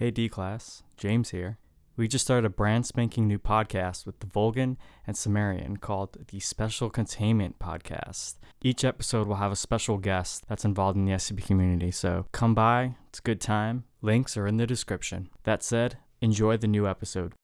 Hey D class, James here. We just started a brand spanking new podcast with the Volgun and Sumerian called the Special Containment Podcast. Each episode will have a special guest that's involved in the SCP community, so come by, it's a good time. Links are in the description. That said, enjoy the new episode.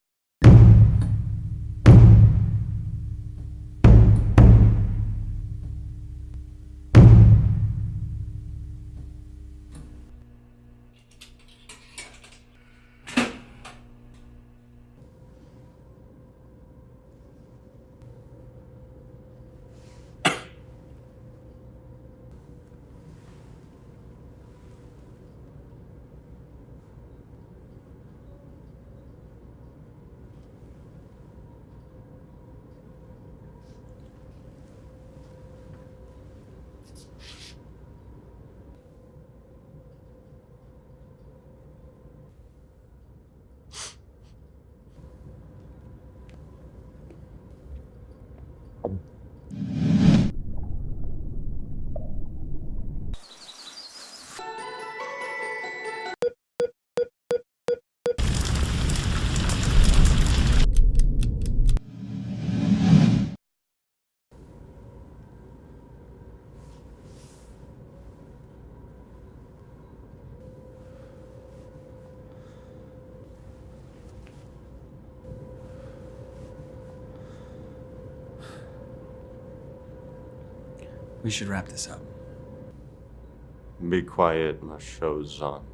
We should wrap this up. Be quiet, my show's on.